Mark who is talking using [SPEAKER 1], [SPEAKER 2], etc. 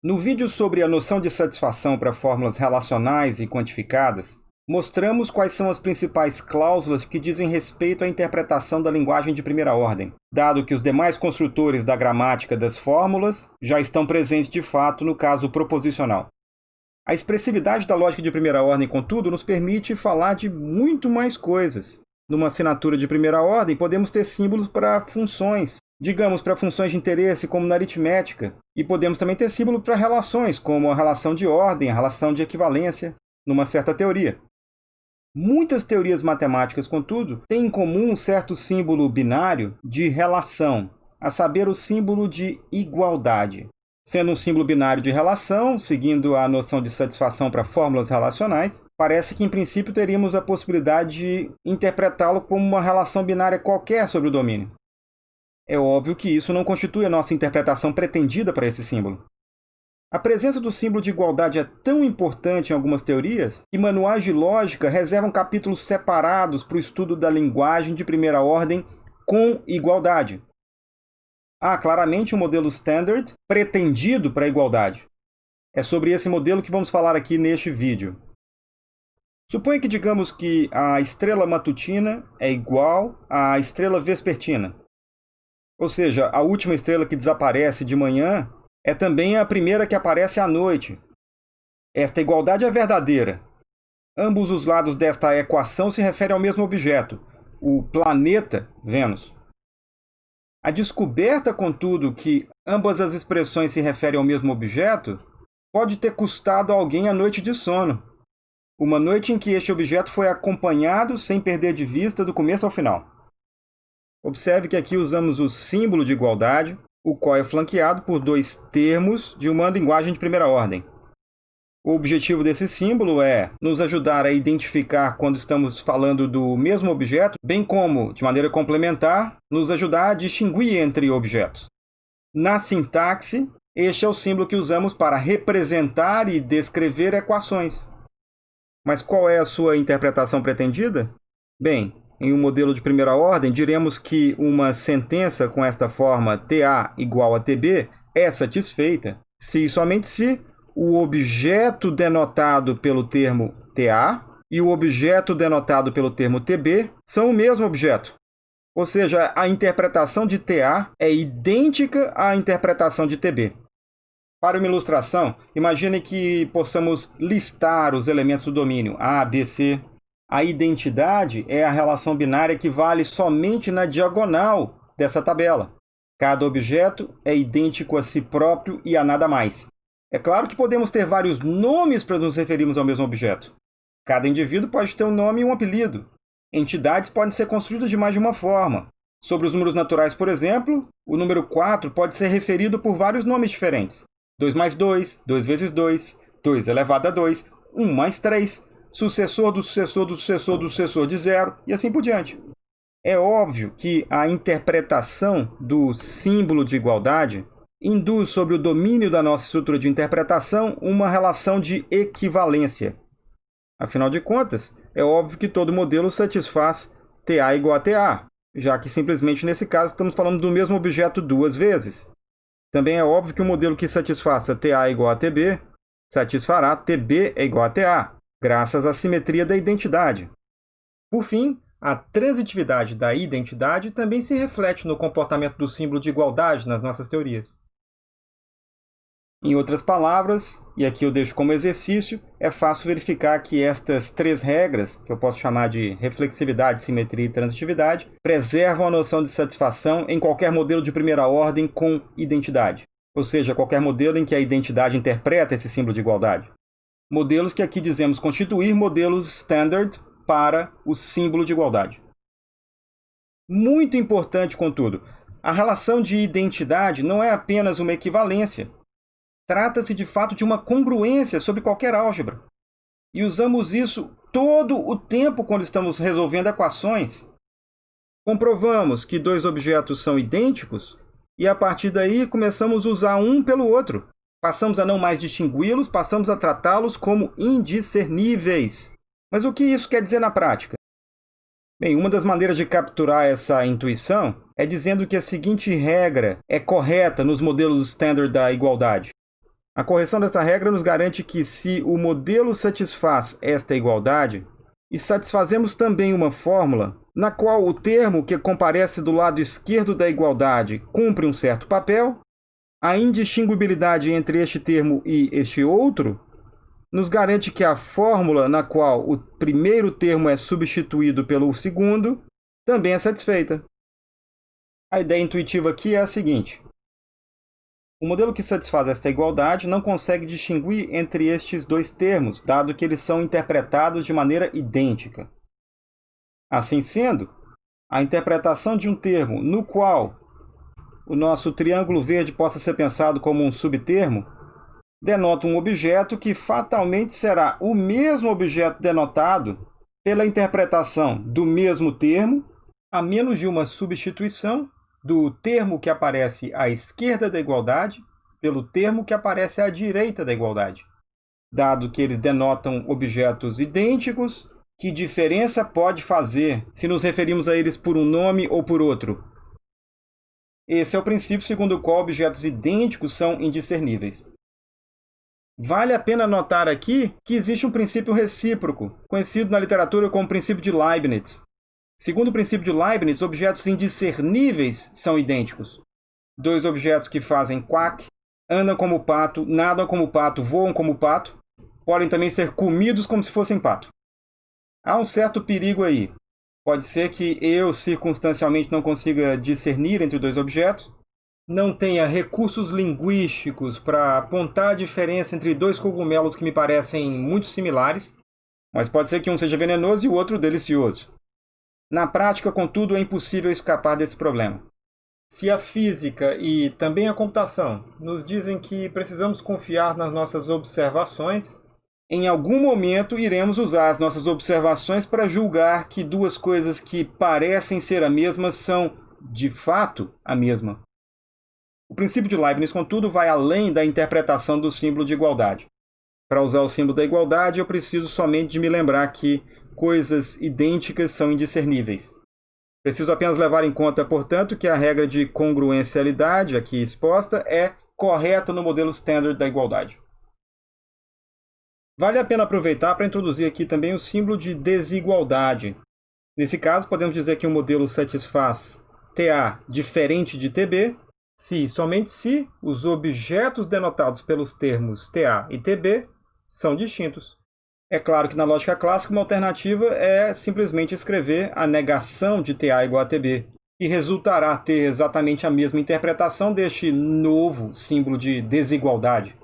[SPEAKER 1] No vídeo sobre a noção de satisfação para fórmulas relacionais e quantificadas, mostramos quais são as principais cláusulas que dizem respeito à interpretação da linguagem de primeira ordem, dado que os demais construtores da gramática das fórmulas já estão presentes de fato no caso proposicional. A expressividade da lógica de primeira ordem, contudo, nos permite falar de muito mais coisas. Numa assinatura de primeira ordem, podemos ter símbolos para funções, digamos, para funções de interesse, como na aritmética, e podemos também ter símbolo para relações, como a relação de ordem, a relação de equivalência, numa certa teoria. Muitas teorias matemáticas, contudo, têm em comum um certo símbolo binário de relação, a saber, o símbolo de igualdade. Sendo um símbolo binário de relação, seguindo a noção de satisfação para fórmulas relacionais, parece que em princípio teríamos a possibilidade de interpretá-lo como uma relação binária qualquer sobre o domínio. É óbvio que isso não constitui a nossa interpretação pretendida para esse símbolo. A presença do símbolo de igualdade é tão importante em algumas teorias que manuais de lógica reservam capítulos separados para o estudo da linguagem de primeira ordem com igualdade. Há claramente um modelo standard pretendido para a igualdade. É sobre esse modelo que vamos falar aqui neste vídeo. Suponha que digamos que a estrela matutina é igual à estrela vespertina. Ou seja, a última estrela que desaparece de manhã é também a primeira que aparece à noite. Esta igualdade é verdadeira. Ambos os lados desta equação se referem ao mesmo objeto, o planeta Vênus. A descoberta, contudo, que ambas as expressões se referem ao mesmo objeto pode ter custado a alguém a noite de sono. Uma noite em que este objeto foi acompanhado sem perder de vista do começo ao final. Observe que aqui usamos o símbolo de igualdade, o qual é flanqueado por dois termos de uma linguagem de primeira ordem. O objetivo desse símbolo é nos ajudar a identificar quando estamos falando do mesmo objeto, bem como, de maneira complementar, nos ajudar a distinguir entre objetos. Na sintaxe, este é o símbolo que usamos para representar e descrever equações. Mas qual é a sua interpretação pretendida? Bem, em um modelo de primeira ordem, diremos que uma sentença com esta forma TA igual a TB é satisfeita se e somente se o objeto denotado pelo termo TA e o objeto denotado pelo termo TB são o mesmo objeto. Ou seja, a interpretação de TA é idêntica à interpretação de TB. Para uma ilustração, imagine que possamos listar os elementos do domínio A, B, C, a identidade é a relação binária que vale somente na diagonal dessa tabela. Cada objeto é idêntico a si próprio e a nada mais. É claro que podemos ter vários nomes para nos referirmos ao mesmo objeto. Cada indivíduo pode ter um nome e um apelido. Entidades podem ser construídas de mais de uma forma. Sobre os números naturais, por exemplo, o número 4 pode ser referido por vários nomes diferentes. 2 mais 2, 2 vezes 2, 2 elevado a 2, 1 mais 3, sucessor do sucessor do sucessor do sucessor de zero, e assim por diante. É óbvio que a interpretação do símbolo de igualdade induz sobre o domínio da nossa estrutura de interpretação uma relação de equivalência. Afinal de contas, é óbvio que todo modelo satisfaz TA igual a TA, já que simplesmente nesse caso estamos falando do mesmo objeto duas vezes. Também é óbvio que o um modelo que satisfaça TA igual a TB satisfará TB é igual a TA, graças à simetria da identidade. Por fim, a transitividade da identidade também se reflete no comportamento do símbolo de igualdade nas nossas teorias. Em outras palavras, e aqui eu deixo como exercício, é fácil verificar que estas três regras, que eu posso chamar de reflexividade, simetria e transitividade, preservam a noção de satisfação em qualquer modelo de primeira ordem com identidade, ou seja, qualquer modelo em que a identidade interpreta esse símbolo de igualdade modelos que aqui dizemos constituir modelos standard para o símbolo de igualdade. Muito importante, contudo, a relação de identidade não é apenas uma equivalência. Trata-se de fato de uma congruência sobre qualquer álgebra. E usamos isso todo o tempo quando estamos resolvendo equações. Comprovamos que dois objetos são idênticos e a partir daí começamos a usar um pelo outro. Passamos a não mais distingui-los, passamos a tratá-los como indiscerníveis. Mas o que isso quer dizer na prática? Bem, uma das maneiras de capturar essa intuição é dizendo que a seguinte regra é correta nos modelos standard da igualdade. A correção dessa regra nos garante que, se o modelo satisfaz esta igualdade, e satisfazemos também uma fórmula na qual o termo que comparece do lado esquerdo da igualdade cumpre um certo papel, a indistinguibilidade entre este termo e este outro nos garante que a fórmula na qual o primeiro termo é substituído pelo segundo também é satisfeita. A ideia intuitiva aqui é a seguinte. O modelo que satisfaz esta igualdade não consegue distinguir entre estes dois termos, dado que eles são interpretados de maneira idêntica. Assim sendo, a interpretação de um termo no qual o nosso triângulo verde possa ser pensado como um subtermo denota um objeto que fatalmente será o mesmo objeto denotado pela interpretação do mesmo termo, a menos de uma substituição do termo que aparece à esquerda da igualdade pelo termo que aparece à direita da igualdade. Dado que eles denotam objetos idênticos, que diferença pode fazer se nos referimos a eles por um nome ou por outro? Esse é o princípio segundo o qual objetos idênticos são indiscerníveis. Vale a pena notar aqui que existe um princípio recíproco, conhecido na literatura como princípio de Leibniz, Segundo o princípio de Leibniz, objetos indiscerníveis são idênticos. Dois objetos que fazem quack, andam como pato, nadam como pato, voam como pato, podem também ser comidos como se fossem pato. Há um certo perigo aí. Pode ser que eu circunstancialmente não consiga discernir entre dois objetos, não tenha recursos linguísticos para apontar a diferença entre dois cogumelos que me parecem muito similares, mas pode ser que um seja venenoso e o outro delicioso. Na prática, contudo, é impossível escapar desse problema. Se a física e também a computação nos dizem que precisamos confiar nas nossas observações, em algum momento iremos usar as nossas observações para julgar que duas coisas que parecem ser a mesma são, de fato, a mesma. O princípio de Leibniz, contudo, vai além da interpretação do símbolo de igualdade. Para usar o símbolo da igualdade, eu preciso somente de me lembrar que coisas idênticas são indiscerníveis. Preciso apenas levar em conta, portanto, que a regra de congruencialidade aqui exposta é correta no modelo standard da igualdade. Vale a pena aproveitar para introduzir aqui também o símbolo de desigualdade. Nesse caso, podemos dizer que um modelo satisfaz TA diferente de TB se, somente se, os objetos denotados pelos termos TA e TB são distintos. É claro que na lógica clássica uma alternativa é simplesmente escrever a negação de TA igual a TB, que resultará ter exatamente a mesma interpretação deste novo símbolo de desigualdade.